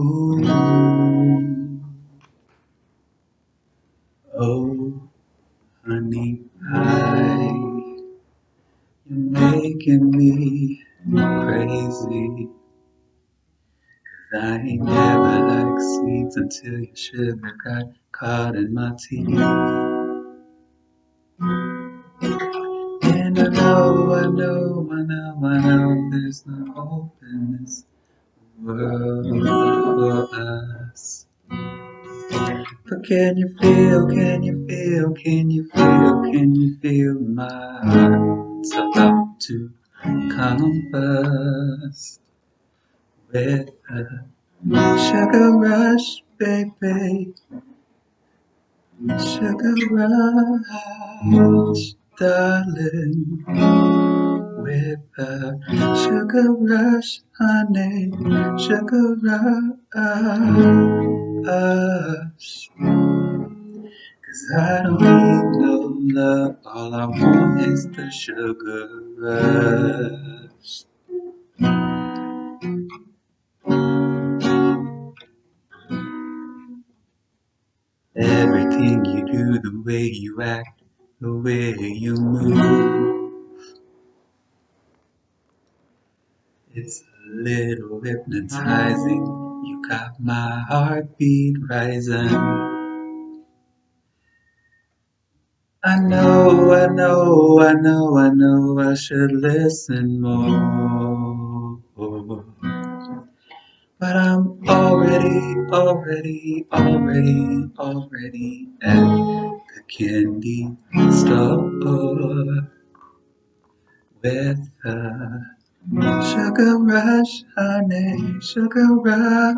Ooh. Oh, honey pie, you're making me crazy. Cause I ain't never liked sweets until your sugar got caught in my teeth. And I know, I know, I know, I know there's no open can you feel, can you feel, can you feel, can you feel my heart's about to combust with a sugar rush, baby. Sugar rush, darling. With a sugar rush, honey. Sugar rush. Cause I don't need no love, all I want is the sugar rush. Everything you do, the way you act, the way you move. It's a little hypnotizing. You got my heartbeat rising. I know, I know, I know, I know I should listen more. But I'm already, already, already, already at candy store with a sugar rush, honey, sugar rush.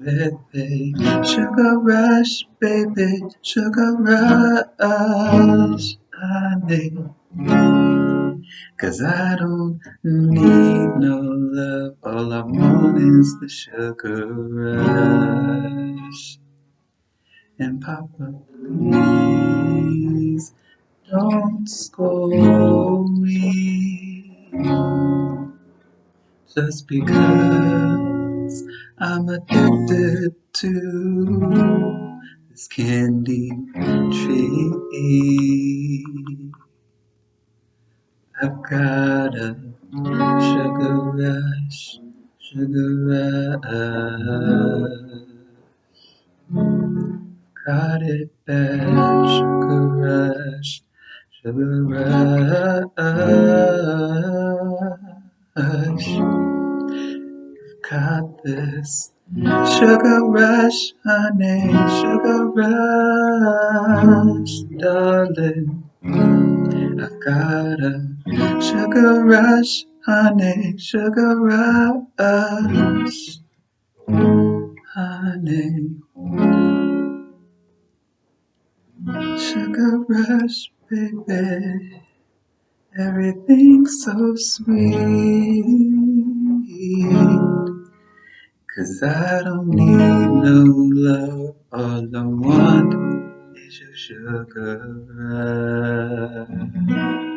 With a sugar rush, baby, sugar rush, honey. Cause I don't need no love, all I want is the sugar rush. And Papa, please don't scold me just because I'm addicted to this candy tree. I've got a sugar rush, sugar rush. Got it bad, sugar rush, sugar rush. You've got this sugar rush, honey, sugar rush, darling. I've got a sugar rush, honey, sugar rush, honey. Sugar rush, baby. Everything's so sweet. Cause I don't need no love, all I want is your sugar rush.